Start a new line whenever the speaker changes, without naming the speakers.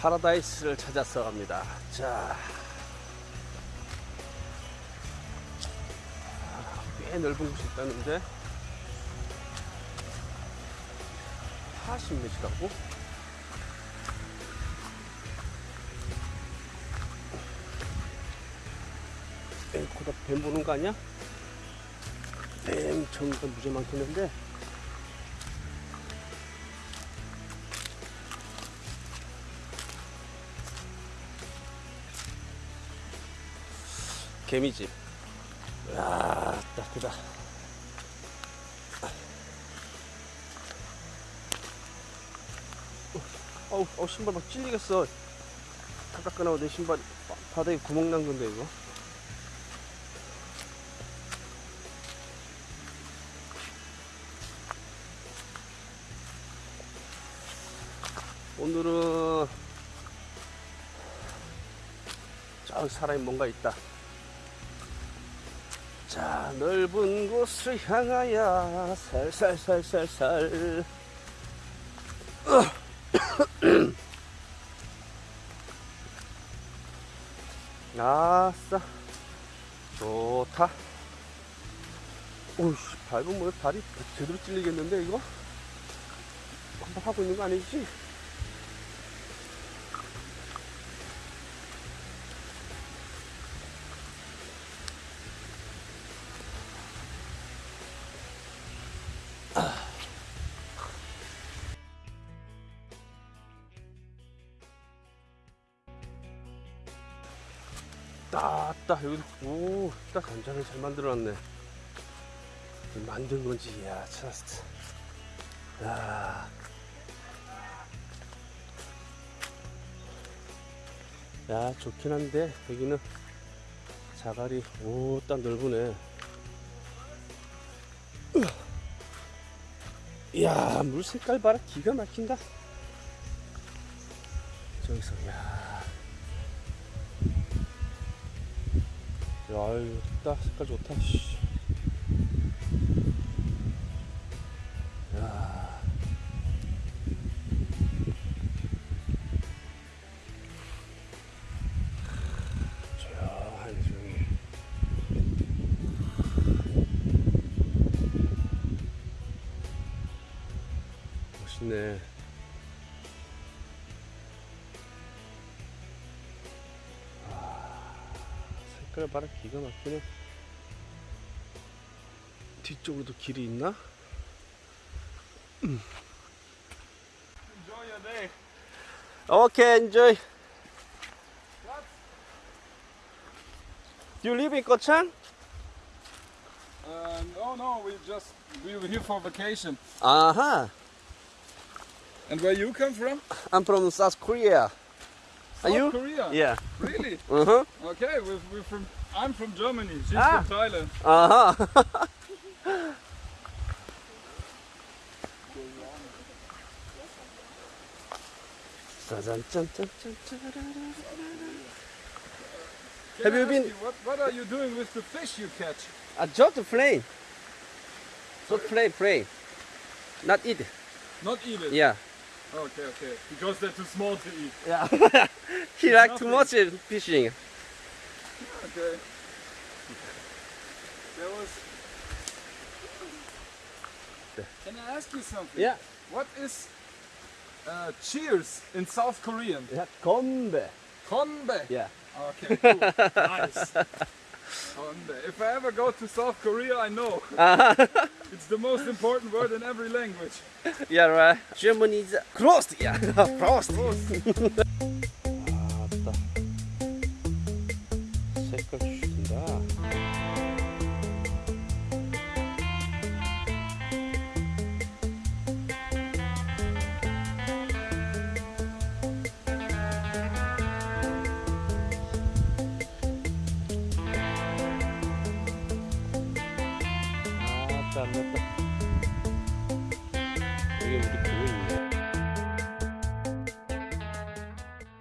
파라다이스를 찾아서 갑니다. 자. 아, 꽤 넓은 곳이 있다는데 40m라고? 앵코다 뱀 보는 거 아니야? 뱀 정도 무지 많겠는데 개미집. 야 따뜻하다. 어우, 어 신발 막 찔리겠어. 다 깎아나고 내 신발 바- 바닥에 구멍 난 건데 이거? 오늘은 저기 사람이 뭔가 있다 자 넓은 곳을 향하여 살살살살살. 아싸. 좋다. 오우씨 밟으면 뭐 발이 제대로 찔리겠는데 이거? 한번 하고 있는 거 아니지? 따따 여기 오딱 간장을 잘 만들어놨네. 만든 건지 야 찾았어 야. 야 좋긴 한데 여기는 자갈이 오딱 넓으네. 이야 물 색깔 봐라. 기가 막힌다. 저기서 야 야, 이거 좋다. 색깔 좋다. 씨. 야. 조용하네, 조용히. 멋있네. 색깔 봐라 기가 막히네 뒤쪽으로도 길이 있나?
Enjoy your day.
오케이 enjoy You live in Kochang?
Uh, no, no, we just we were here for vacation.
아하
And where you come from?
I'm from South Korea Are you?
Korea.
Yeah.
Really?
Uh huh.
Okay, we're, we're from. I'm from Germany. She's
ah.
from Thailand.
Uh
huh.
Have you been?
What, what are you doing with the fish you catch?
I just play. Just play, play. Not eat.
Not eat it.
Yeah.
Okay, okay. Because they're too small to eat.
Yeah. he like too much fishing.
Okay. There was. Can I ask you something?
Yeah.
What is uh, cheers in South Korean?
Yeah, 건배.
Konbe.
Yeah.
Okay, cool. nice. Konbe. If I ever go to South Korea, I know. it's the most important word in every language.
Yeah, right. Germany is closed. Yeah, closed. 아 pasando. Voy a.